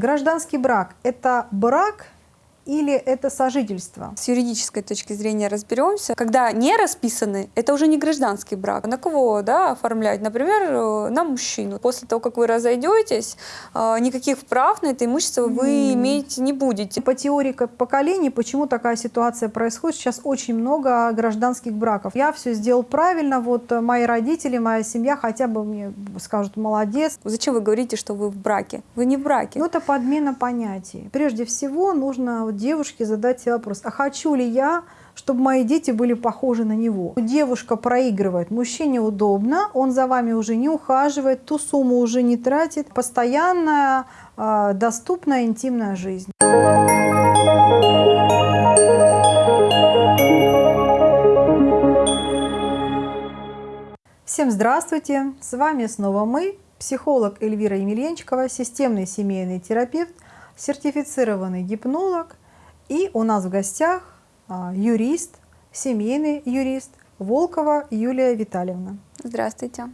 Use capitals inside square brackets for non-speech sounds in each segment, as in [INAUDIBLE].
Гражданский брак – это брак или это сожительство? С юридической точки зрения разберемся. Когда не расписаны, это уже не гражданский брак. На кого да, оформлять? Например, э, на мужчину. После того, как вы разойдетесь, э, никаких прав на это имущество вы mm. иметь не будете. По теории поколений, почему такая ситуация происходит? Сейчас очень много гражданских браков. Я все сделал правильно, вот э, мои родители, моя семья хотя бы мне скажут «молодец». Зачем вы говорите, что вы в браке? Вы не в браке. Ну, это подмена понятий. Прежде всего, нужно девушке задать себе вопрос, а хочу ли я, чтобы мои дети были похожи на него. Девушка проигрывает, мужчине удобно, он за вами уже не ухаживает, ту сумму уже не тратит. Постоянная, э, доступная интимная жизнь. Всем здравствуйте! С вами снова мы, психолог Эльвира Емельянчикова, системный семейный терапевт, сертифицированный гипнолог и у нас в гостях а, юрист, семейный юрист Волкова Юлия Витальевна. Здравствуйте.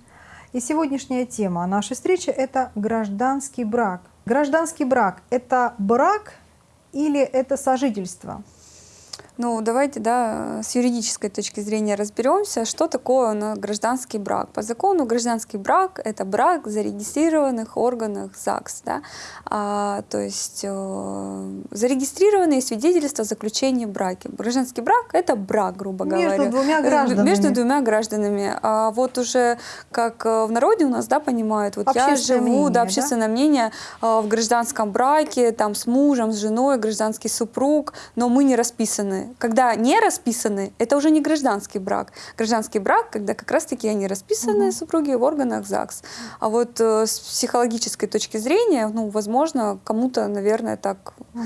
И сегодняшняя тема нашей встречи – это гражданский брак. Гражданский брак – это брак или это сожительство? Ну, давайте, да, с юридической точки зрения разберемся, что такое на гражданский брак. По закону гражданский брак — это брак в зарегистрированных органах ЗАГС, да, а, то есть э, зарегистрированные свидетельства заключения брака. Гражданский брак — это брак, грубо Между говоря. Между двумя гражданами. Между двумя гражданами. А вот уже как э, в народе у нас, да, понимают, вот я живу, мнение, да, общественное да? мнение э, в гражданском браке, там с мужем, с женой, гражданский супруг, но мы не расписаны когда не расписаны, это уже не гражданский брак. Гражданский брак, когда как раз-таки они расписаны, угу. супруги в органах ЗАГС. А вот э, с психологической точки зрения, ну, возможно, кому-то, наверное, так угу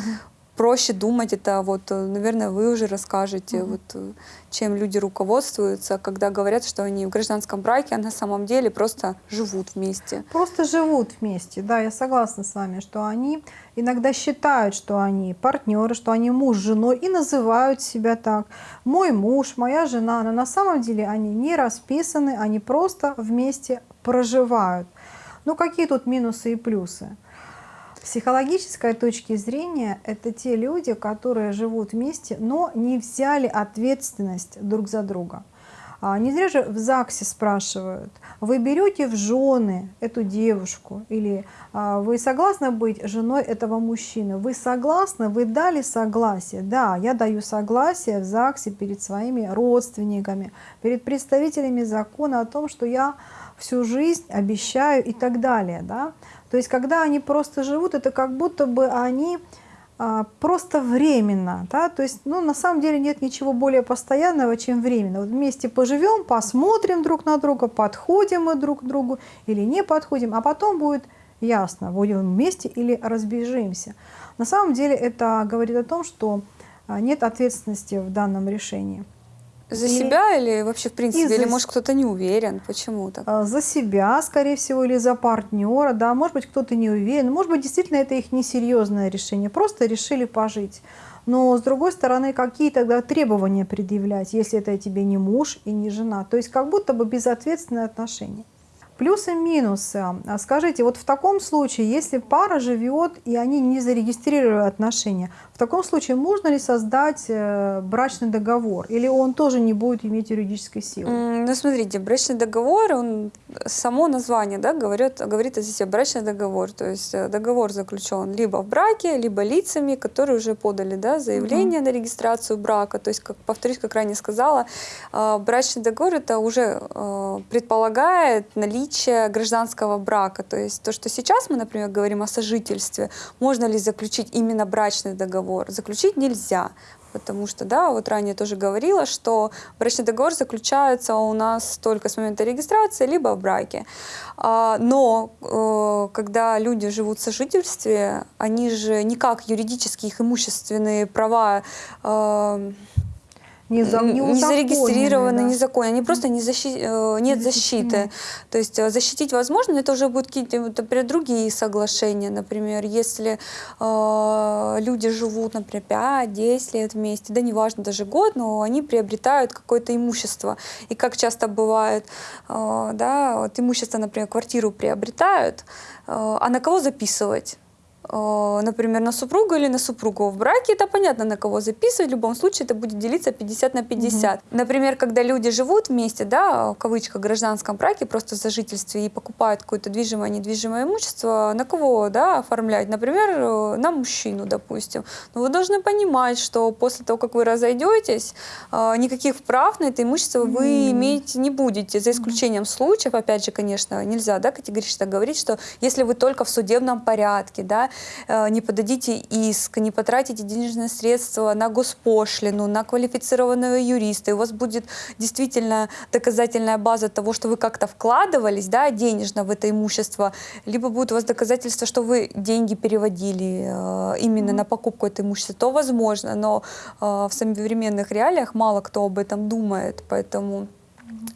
проще думать, это вот, э, наверное, вы уже расскажете, mm -hmm. вот, э, чем люди руководствуются, когда говорят, что они в гражданском браке, а на самом деле просто живут вместе. Просто живут вместе, да, я согласна с вами, что они иногда считают, что они партнеры, что они муж с женой и называют себя так. Мой муж, моя жена, но на самом деле они не расписаны, они просто вместе проживают. Ну какие тут минусы и плюсы? Психологической точки зрения это те люди, которые живут вместе, но не взяли ответственность друг за друга. А, не зря же в ЗАГСе спрашивают, вы берете в жены эту девушку или а, вы согласны быть женой этого мужчины? Вы согласны? Вы дали согласие? Да, я даю согласие в ЗАГСе перед своими родственниками, перед представителями закона о том, что я всю жизнь обещаю и так далее. Да? То есть, когда они просто живут, это как будто бы они а, просто временно. Да? То есть, ну, на самом деле нет ничего более постоянного, чем временно. Вот вместе поживем, посмотрим друг на друга, подходим мы друг к другу или не подходим, а потом будет ясно, будем вместе или разбежимся. На самом деле это говорит о том, что а, нет ответственности в данном решении. За или... себя или вообще в принципе? Или, за... может, кто-то не уверен? Почему так? За себя, скорее всего, или за партнера, да. Может быть, кто-то не уверен. Может быть, действительно, это их несерьезное решение. Просто решили пожить. Но, с другой стороны, какие тогда требования предъявлять, если это тебе не муж и не жена? То есть, как будто бы безответственные отношения. Плюсы и минусы. А скажите, вот в таком случае, если пара живет и они не зарегистрировали отношения, в таком случае можно ли создать э, брачный договор? Или он тоже не будет иметь юридической силы? Ну, смотрите, брачный договор, он, само название да, говорит, говорит о себе брачный договор. То есть э, договор заключен либо в браке, либо лицами, которые уже подали да, заявление угу. на регистрацию брака. То есть, как, повторюсь, как ранее сказала, э, брачный договор это уже предполагает наличие наличие гражданского брака. То есть то, что сейчас мы, например, говорим о сожительстве, можно ли заключить именно брачный договор? Заключить нельзя. Потому что, да, вот ранее тоже говорила, что брачный договор заключается у нас только с момента регистрации, либо в браке. А, но э, когда люди живут в сожительстве, они же никак юридические их имущественные права э, не, за, не, не зарегистрированы, да. незаконно, они просто не защи, э, нет защиты. То есть э, защитить возможно, но это уже будут какие-то, другие соглашения. Например, если э, люди живут, например, 5-10 лет вместе, да неважно, даже год, но они приобретают какое-то имущество. И как часто бывает, э, да, вот имущество, например, квартиру приобретают, э, а на кого записывать? Э, например, на супруга или на супругу в браке, это понятно, на кого записывать. В любом случае это будет делиться 50 на 50. Например, когда люди живут вместе, да, в кавычках, гражданском браке, просто в сожительстве и покупают какое-то движимое, недвижимое имущество, на кого, да, оформлять? Например, э, на мужчину, допустим. Но вы должны понимать, что после того, как вы разойдетесь, э, никаких прав на это имущество вы иметь не будете, за исключением случаев, опять же, конечно, нельзя, да, категорично говорить, что если вы только в судебном порядке, да, не подадите иск, не потратите денежные средства на госпошлину, на квалифицированного юриста, и у вас будет действительно доказательная база того, что вы как-то вкладывались, да, денежно в это имущество, либо будет у вас доказательство, что вы деньги переводили э, именно на покупку этого имущества, то возможно, но э, в современных реалиях мало кто об этом думает, поэтому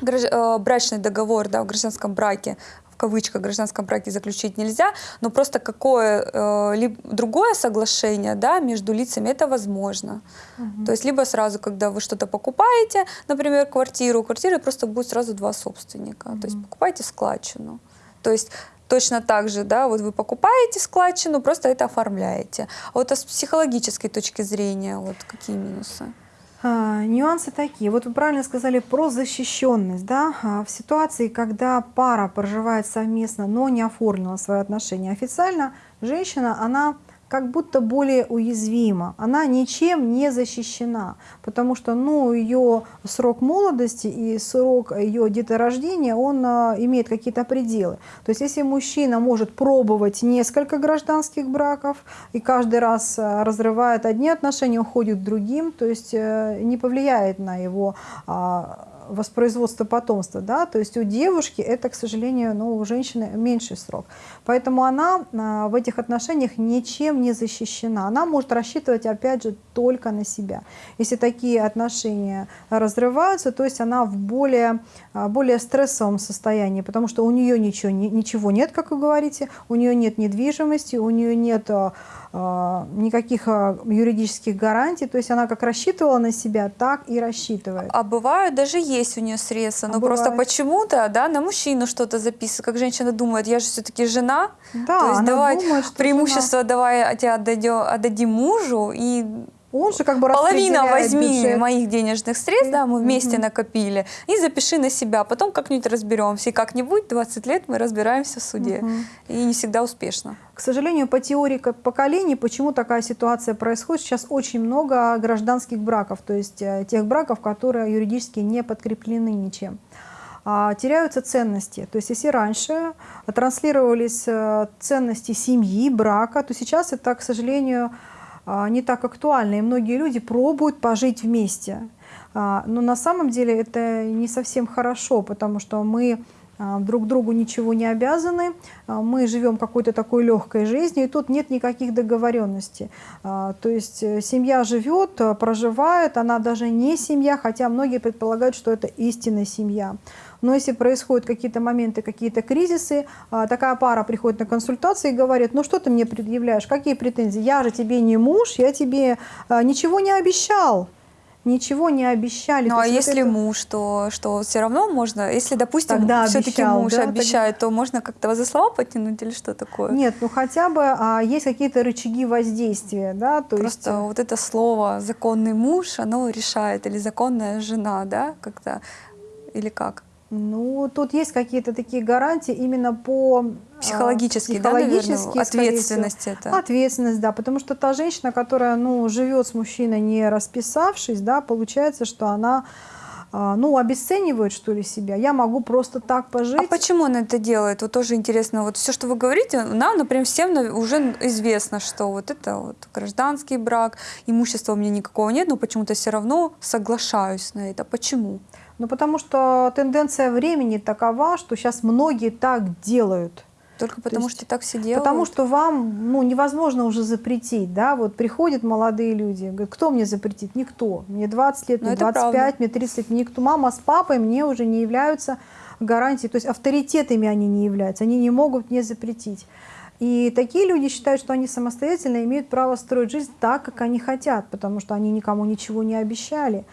э, брачный договор да, в гражданском браке в кавычках гражданском браке заключить нельзя, но просто какое э, либо другое соглашение да, между лицами это возможно. То есть либо сразу, когда вы что-то покупаете, например, квартиру, у квартиры просто будет сразу два собственника. То есть покупаете складчину. То есть точно так же, да, вот вы покупаете складчину, просто это оформляете. А вот а с психологической точки зрения, вот какие минусы? А, нюансы такие. Вот вы правильно сказали про защищенность. Да? А, в ситуации, когда пара проживает совместно, но не оформила свои отношения официально, женщина, она как будто более уязвима. Она ничем не защищена, потому что ну, ее срок молодости и срок ее деторождения, он а, имеет какие-то пределы. То есть если мужчина может пробовать несколько гражданских браков и каждый раз а, разрывает одни отношения, уходит к другим, то есть э, не повлияет на его а, воспроизводства потомства, да, то есть у девушки это, к сожалению, ну, у женщины меньший срок. Поэтому она а, в этих отношениях ничем не защищена. Она может рассчитывать, опять же, только на себя. Если такие отношения разрываются, то есть она в более, а, более стрессовом состоянии, потому что у нее ничего, ничего нет, как вы говорите, у нее нет недвижимости, у нее нет а, никаких а, юридических гарантий, то есть она как рассчитывала на себя, так и рассчитывает. А бывают даже есть у нее средства, но а просто почему-то, да, на мужчину что-то записывают, как женщина думает, я же все-таки жена, да, то есть давай думает, преимущество жена. давай тебя отдадим, отдадим мужу и он же как бы половина возьми бюджет. моих денежных средств, да, мы вместе Мгм. накопили, и запиши на себя, потом как-нибудь разберемся. И как-нибудь 20 лет мы разбираемся в суде. Мгм. И не всегда успешно. К сожалению, по теории поколений, почему такая ситуация происходит, сейчас очень много гражданских браков, то есть э, тех браков, которые юридически не подкреплены ничем. А, теряются ценности. То есть если раньше транслировались э, ценности семьи, брака, то сейчас это, к сожалению, не так актуально, и многие люди пробуют пожить вместе. А, Но на самом деле это не совсем хорошо, потому что мы а, друг другу ничего не обязаны, а, мы живем какой-то такой легкой жизнью, и тут нет никаких договоренностей. А, То есть э, семья живет, а, проживает, она даже не семья, хотя многие предполагают, что это истинная семья. Но если происходят какие-то моменты, какие-то кризисы, а, такая пара приходит на консультации и говорит, ну что ты мне предъявляешь, какие претензии? Я же тебе не муж, я тебе а, ничего не обещал. Ничего не обещали. Ну а если это- муж, то что все равно можно, если, допустим, Тогда все-таки муж да, обещает, то можно как-то за слова потянуть или что такое? Нет, ну хотя бы а, есть какие-то рычаги воздействия, да, то Просто есть... вот это слово законный муж, оно решает, или законная жена, да, как-то, или как? Ну, тут есть какие-то такие гарантии именно по... а, Психологически, да, наверное, психологически, всего. ответственность это. Ответственность, да, потому что та женщина, которая, ну, живет с мужчиной, не расписавшись, да, получается, что она, а, ну, обесценивает, что ли, себя. Я могу просто так пожить. А почему он это делает? Вот тоже интересно. Вот все, что вы говорите, нам, например, всем уже известно, что вот это вот гражданский брак, имущества у меня никакого нет, но почему-то все равно соглашаюсь на это. Почему? Ну, потому что тенденция времени такова, что сейчас многие так делают. Только потому есть что так все делают? Потому что вам ну, невозможно уже запретить. Да? Вот приходят молодые люди, говорят, кто мне запретит? Никто. Мне 20 лет, Ну, мне это 25, правда. мне 30 лет. Никто. Мама с папой мне уже не являются гарантией. То есть авторитетами они не являются. Они не могут мне запретить. И такие люди считают, что они самостоятельно имеют право строить жизнь так, как они хотят, потому что они никому ничего не обещали.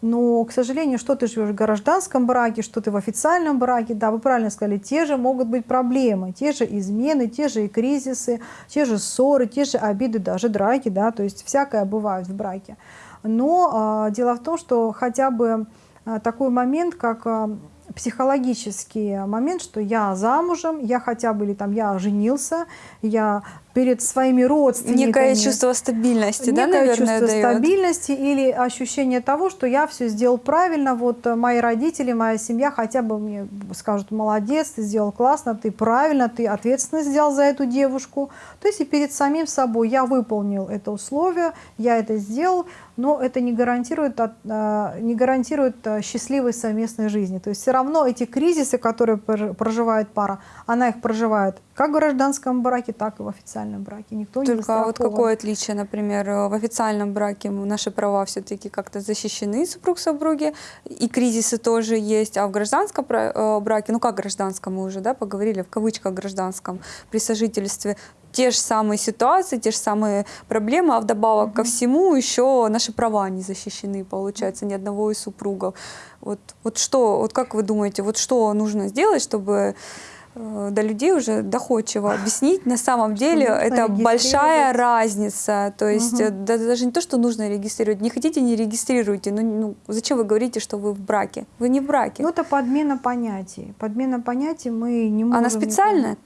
Но, к сожалению, что ты живешь в гражданском браке, что ты в официальном браке, да, вы правильно сказали, те же могут быть проблемы, те же измены, те же и кризисы, те же ссоры, те же обиды, даже драки, да, то есть всякое бывает в браке. Но э, дело в том, что хотя бы э, такой момент, как э, психологический момент, что я замужем, я хотя бы или там я женился, я перед своими родственниками. Некое чувство стабильности, да, наверное, чувство дает? стабильности или ощущение того, что я все сделал правильно, вот э, мои родители, моя семья хотя бы мне скажут, молодец, ты сделал классно, ты правильно, ты ответственно сделал за эту девушку. То есть и перед самим собой я выполнил это условие, я это сделал, но это не гарантирует, э, не гарантирует э, счастливой совместной жизни. То есть все равно эти кризисы, которые проживает пара, она их проживает как в гражданском браке, так и в официальном браке. Никто Только не вот какое отличие, например, в официальном браке наши права все-таки как-то защищены супруг супруги, и кризисы тоже есть, а в гражданском э, браке, ну как гражданском мы уже да, поговорили, в кавычках гражданском, при сожительстве, те же самые ситуации, те же самые проблемы, а вдобавок угу. ко всему еще наши права не защищены, получается, ни одного из супругов. Вот, вот что, вот как вы думаете, вот что нужно сделать, чтобы Э, до людей уже доходчиво объяснить. На самом деле это большая разница. То есть угу. да, даже не то, что нужно регистрировать. Не хотите, не регистрируйте. Ну, ну зачем вы говорите, что вы в браке? Вы не в браке. Ну это подмена понятий. Подмена понятий мы не можем... Она специальная?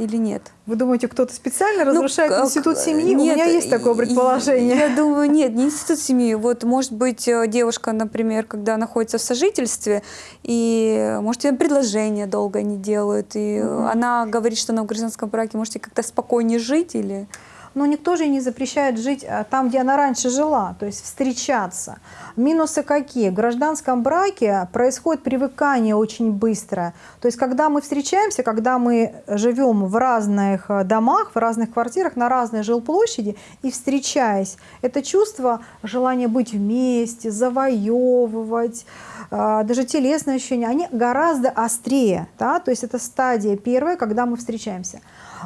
Или нет? Вы думаете, кто-то специально ну, разрушает ну, институт семьи? Нет, У меня есть такое предположение. Я думаю, нет, не институт семьи. Вот, может быть, э, девушка, например, когда находится в сожительстве, и, может, ей предложение долго не делают, и угу. она говорит, что она в гражданском браке, можете как-то спокойнее жить или но никто же не запрещает жить а, там, где она раньше жила, то есть встречаться. Минусы какие? В гражданском браке происходит привыкание очень быстро. То есть когда мы встречаемся, когда мы живем в разных э, домах, в разных квартирах, на разной жилплощади и встречаясь, это чувство желания быть вместе, завоевывать, а, даже телесные ощущения, они гораздо острее. Да? То есть это стадия первая, когда мы встречаемся.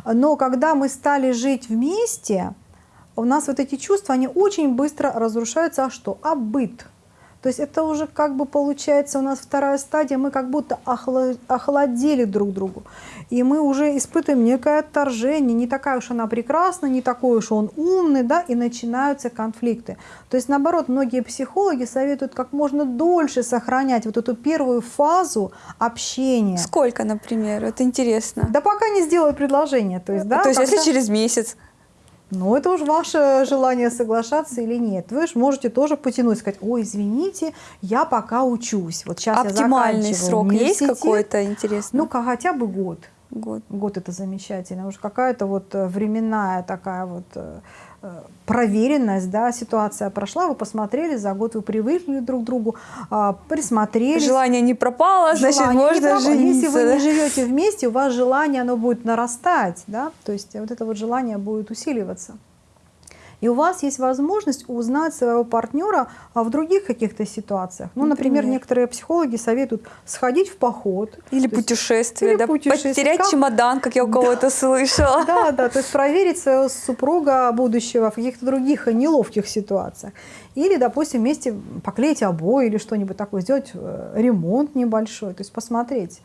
Но когда мы стали жить вместе, у нас вот эти чувства, они очень быстро разрушаются. А что? А быт. То есть это уже как бы получается у нас вторая стадия, мы как будто охладели друг другу. И мы уже испытываем некое отторжение, не такая уж она прекрасна, не такой уж он умный, да, и начинаются конфликты. То есть наоборот, многие психологи советуют как можно дольше сохранять вот эту первую фазу общения. Сколько, например? Это интересно. Да пока не сделаю предложение. То есть, да, то есть когда... если через месяц? Ну, это уж ваше желание соглашаться или нет. Вы же можете тоже потянуть, сказать, ой, извините, я пока учусь. Вот сейчас Оптимальный я срок есть какой-то интересный? Ну, хотя бы год. Год. Год это замечательно. Уже какая-то вот э, временная такая вот Э, проверенность, да, ситуация прошла, вы посмотрели, за год вы привыкли друг к другу, а, присмотрели. Желание не пропало, значит, желание можно пропало. жениться. Если вы не живете вместе, у вас желание, оно будет нарастать, да, то есть вот это вот желание будет усиливаться. И у вас есть возможность узнать своего партнера а в других каких-то ситуациях. Ну, например, например, некоторые психологи советуют сходить в поход. Или путешествие, есть, да? путешествие. потерять как... чемодан, как я у кого-то да. слышала. Да, да, то есть проверить своего супруга будущего в каких-то других неловких ситуациях. Или, допустим, вместе поклеить обои или что-нибудь такое, сделать э, ремонт небольшой, то есть посмотреть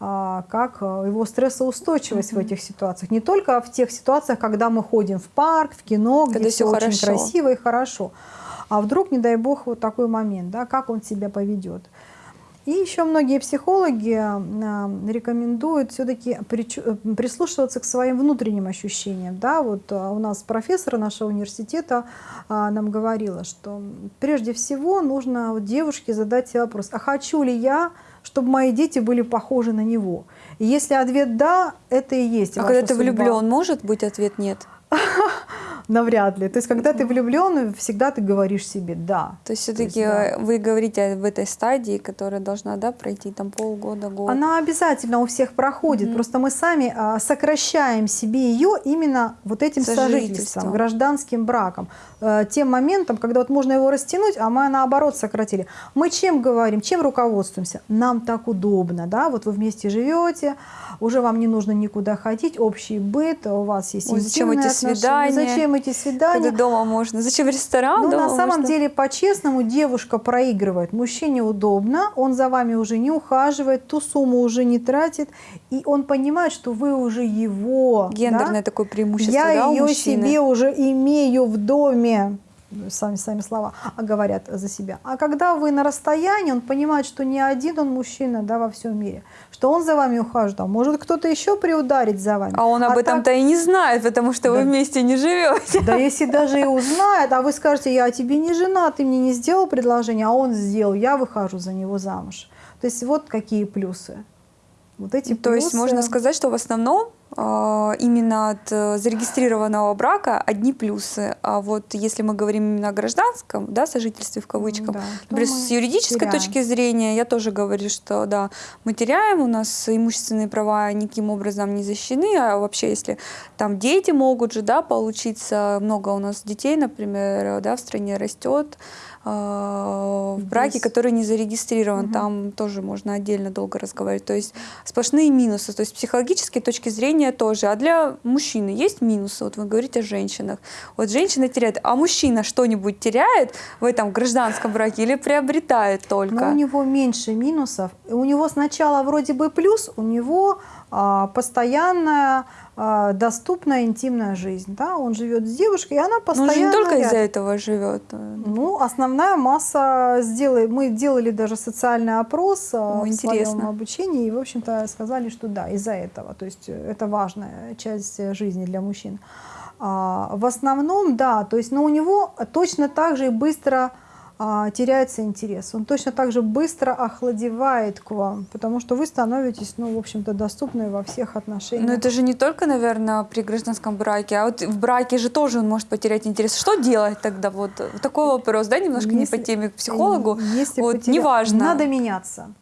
как э, его стрессоустойчивость в этих ситуациях. Не только в тех ситуациях, когда мы ходим в парк, в кино, где все, все очень хорошо. красиво и хорошо. А вдруг, не дай бог, вот такой момент, да, как он себя поведет. И еще многие психологи э, рекомендуют все-таки э, прислушиваться к своим внутренним ощущениям. Да, вот у нас профессор нашего университета нам говорила, что прежде всего нужно девушке задать себе вопрос, а хочу ли я чтобы мои дети были похожи на него. И если ответ «да», это и есть А когда ты влюблен, может быть ответ «нет»? [LAUGHS] Навряд ли. То есть, когда ты влюблен, всегда ты говоришь себе «да». То есть, все-таки да. вы говорите об этой стадии, которая должна да, пройти там полгода, год? Она обязательно у всех проходит. -hmm. Просто мы сами а, сокращаем себе ее именно вот этим сожительством, гражданским браком. А, тем моментом, когда вот можно его растянуть, а мы наоборот сократили. Мы чем говорим, чем руководствуемся? Нам так удобно, да, вот вы вместе живете, уже вам не нужно никуда ходить, общий быт, у вас есть Ой, зачем эти отношения. свидания? Зачем Когда свидания. дома можно. Зачем ресторан? Ну, на самом можно. деле, по-честному, девушка проигрывает. Мужчине удобно, он за вами уже не ухаживает, ту сумму уже не тратит, и он понимает, что вы уже его. да? Гендерное такое преимущество, Я да, ее себе уже имею в доме. Сами, сами слова а говорят за себя. А когда вы на расстоянии, он понимает, что не один он мужчина да, во всем мире, что он за вами ухаживает, а может кто-то еще приударить за вами. А он об так- этом-то и не знает, потому что вы Да. вместе не живете. Да если даже и узнает, а вы скажете, я тебе не жена, ты мне не сделал предложение, а он сделал, я выхожу за него замуж. То есть вот какие плюсы. Вот эти То есть можно сказать, что в основном э, именно от э, зарегистрированного брака одни плюсы. А вот если мы говорим именно о гражданском, да, сожительстве в кавычках, Да, например, с юридической теряем. точки зрения, я тоже говорю, что да, мы теряем, у нас имущественные права никаким образом не защищены, а вообще если там дети могут же, да, получиться, много у нас детей, например, да, в стране растет, в браке, Здесь- который не зарегистрирован, Мгм. там тоже можно отдельно долго разговаривать. То есть сплошные минусы. То есть с психологической точки зрения тоже. А для мужчины есть минусы? Вот вы говорите о женщинах. Вот женщина теряет, а мужчина что-нибудь теряет в этом гражданском браке или приобретает только? Но у него меньше минусов. У него сначала вроде бы плюс, у него постоянная а, доступная интимная жизнь. Да? Он живет с девушкой, и она Ну, он постоянно же не только из-за этого живет. Ну, основная масса сделали, мы делали даже социальный опрос а, О, в своем интересно. обучении, и, в общем-то, сказали, что да, из-за этого. То есть э, это важная часть э, жизни для мужчин. А, в основном, да, то есть, но у него точно так же и быстро а, теряется интерес. Он точно так же быстро охладевает к вам, потому что вы становитесь, ну, в общем-то, доступны во всех отношениях. Но это же не только, наверное, при гражданском браке, а вот в браке же тоже он может потерять интерес. Что делать тогда? Вот такой вопрос, да, немножко не Если- по теме к психологу. Если вот потеря- неважно. Надо меняться.